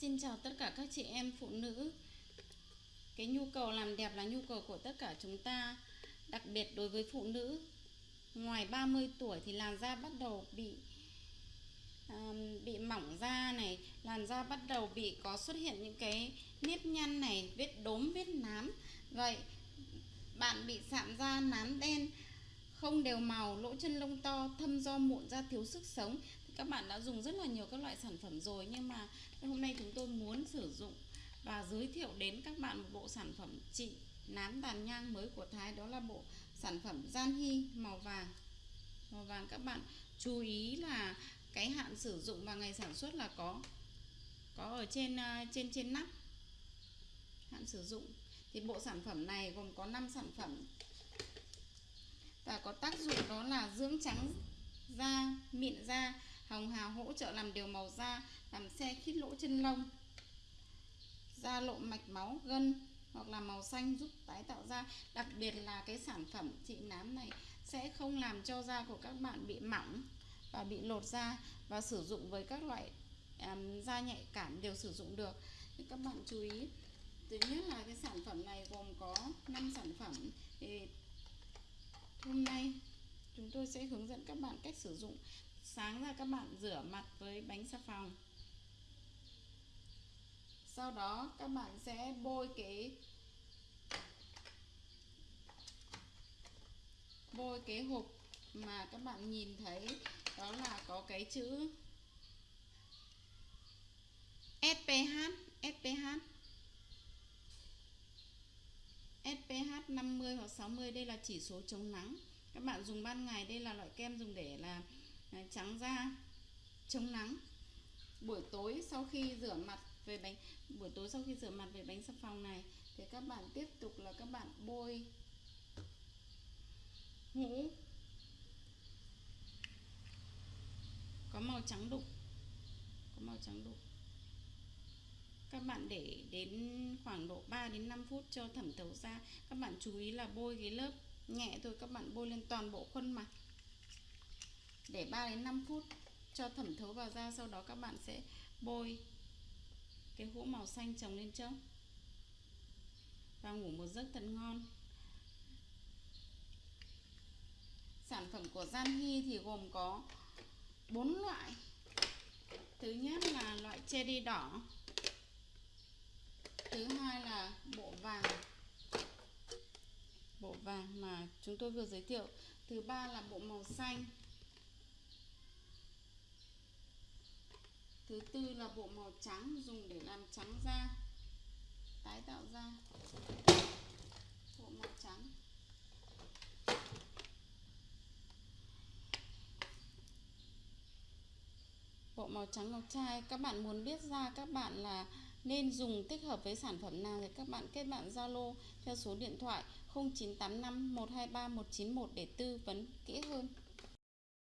Xin chào tất cả các chị em phụ nữ. Cái nhu cầu làm đẹp là nhu cầu của tất cả chúng ta Đặc biệt đối với phụ nữ. Ngoài 30 tuổi thì làn da bắt đầu bị um, Bị mỏng da này Làn da bắt đầu bị có xuất hiện những cái nếp nhăn này Vết đốm, vết nám. Vậy bạn bị sạm da, nám đen không đều màu, lỗ chân lông to, thâm do mụn da thiếu sức sống. Thì các bạn đã dùng rất là nhiều các loại sản phẩm rồi nhưng mà hôm nay chúng tôi muốn sử dụng và giới thiệu đến các bạn một bộ sản phẩm trị nám tàn nhang mới của Thái. Đó là bộ sản phẩm Gian Hy màu vàng. Màu vàng các bạn chú ý là cái hạn sử dụng và ngày sản xuất là có có ở trên à, trên trên nắp. Hạn sử dụng. Thì bộ sản phẩm này gồm có 5 sản phẩm và có tác dụng đó là dưỡng trắng da mịn da hồng hào hỗ trợ làm đều màu da làm xe khít lỗ chân lông da lộ mạch máu gân hoặc là màu xanh giúp tái tạo da. Đặc biệt là cái sản phẩm trị nám này sẽ không làm cho da của các bạn bị mỏng và bị lột da và sử dụng với các loại um, da nhạy cảm đều sử dụng được. Thì các bạn chú ý thứ nhất là cái sản phẩm này gồm có 5 sản phẩm thì hôm nay, chúng tôi sẽ hướng dẫn các bạn cách sử dụng sáng ra các bạn rửa mặt với bánh xà phòng. Sau đó, các bạn sẽ bôi cái bôi cái hộp mà các bạn nhìn thấy. Đó là có cái chữ SPH SPH SPH 50 hoặc 60 đây là chỉ số chống nắng. Các bạn dùng ban ngày, đây là loại kem dùng để là à, trắng da, chống nắng. Buổi tối sau khi rửa mặt về bánh, buổi tối sau khi rửa mặt về bánh xà phòng này, thì các bạn tiếp tục là các bạn bôi, hũ. Có màu trắng đục. Có màu trắng đục các bạn để đến khoảng độ 3 đến 5 phút cho thẩm thấu da các bạn chú ý là bôi cái lớp nhẹ thôi, các bạn bôi lên toàn bộ khuôn mặt. Để 3 đến 5 phút cho thẩm thấu vào da, sau đó các bạn sẽ bôi cái hũ màu xanh trồng lên trông và ngủ một giấc thật ngon. Sản phẩm của Gian Hy thì gồm có bốn loại. Thứ nhất là loại cherry đỏ thứ hai là bộ vàng bộ vàng mà chúng tôi vừa giới thiệu. Thứ ba là bộ màu xanh. Thứ tư là bộ màu trắng, dùng để làm trắng da, tái tạo da. Bộ màu trắng. Bộ màu trắng ngọc trai. Các bạn muốn biết da các bạn là nên dùng tích hợp với sản phẩm nào thì các bạn kết bạn Zalo theo số điện thoại 0985 123 191 để tư vấn kỹ hơn.